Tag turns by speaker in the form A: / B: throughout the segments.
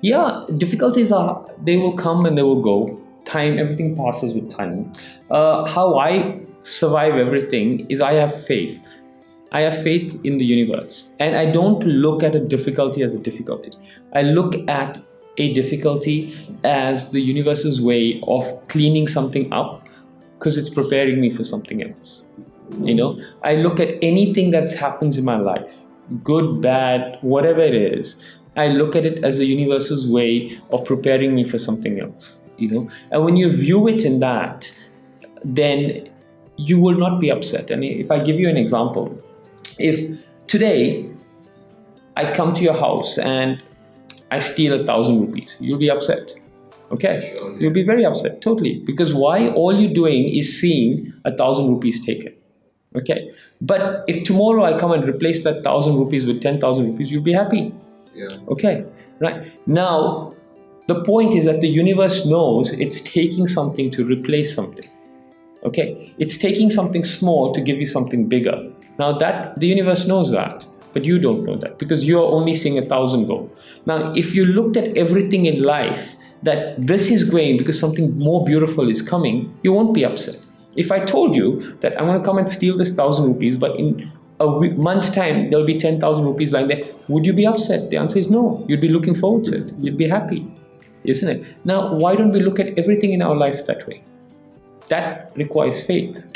A: Yeah, difficulties are they will come and they will go. Time, everything passes with time. Uh, how I survive everything is I have faith. I have faith in the universe, and I don't look at a difficulty as a difficulty. I look at a difficulty as the universe's way of cleaning something up because it's preparing me for something else. You know, I look at anything that happens in my life, good, bad, whatever it is, I look at it as the universe's way of preparing me for something else. You know, and when you view it in that, then you will not be upset. And if I give you an example, if today I come to your house and I steal a thousand rupees, you'll be upset. Okay,
B: Sure.
A: you'll be very upset, totally. Because why? All you're doing is seeing a thousand rupees taken. Okay, but if tomorrow I come and replace that thousand rupees with ten thousand rupees, you'll be happy.
B: Yeah.
A: Okay, right. Now, the point is that the universe knows it's taking something to replace something. Okay, it's taking something small to give you something bigger. Now, that the universe knows that, but you don't know that because you're only seeing a thousand go. Now, if you looked at everything in life that this is going because something more beautiful is coming, you won't be upset. If I told you that I'm going to come and steal this thousand rupees, but in a week, month's time there'll be 10,000 rupees lying there, would you be upset? The answer is no. You'd be looking forward to it. You'd be happy, isn't it? Now, why don't we look at everything in our life that way? That requires faith.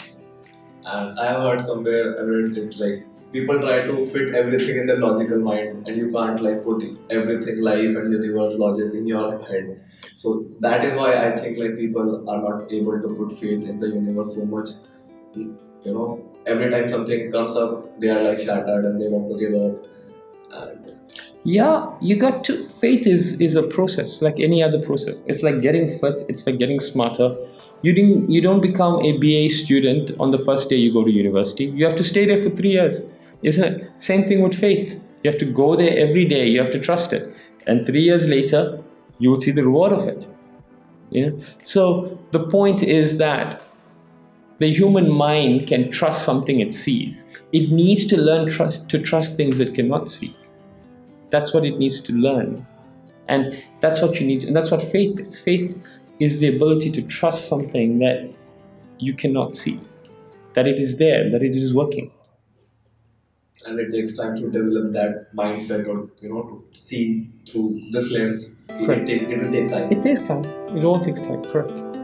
B: And I have heard somewhere, I read it like people try to fit everything in their logical mind, and you can't like put everything, life and universe logics in your head. So that is why I think like people are not able to put faith in the universe so much. You know, every time something comes up, they are like shattered and they want to give up. And
A: Yeah, you got to. Faith is is a process, like any other process. It's like getting fit. It's like getting smarter. You didn't. You don't become a BA student on the first day you go to university. You have to stay there for three years, isn't it? Same thing with faith. You have to go there every day. You have to trust it, and three years later, you will see the reward of it. You know. So the point is that the human mind can trust something it sees. It needs to learn trust to trust things it cannot see. That's what it needs to learn. And that's what you need, and that's what faith is. Faith is the ability to trust something that you cannot see, that it is there, that it is working.
B: and it takes time to develop that mindset or you know to see through this lens. It, will take, it will take time.
A: It takes time. It all takes time, correct.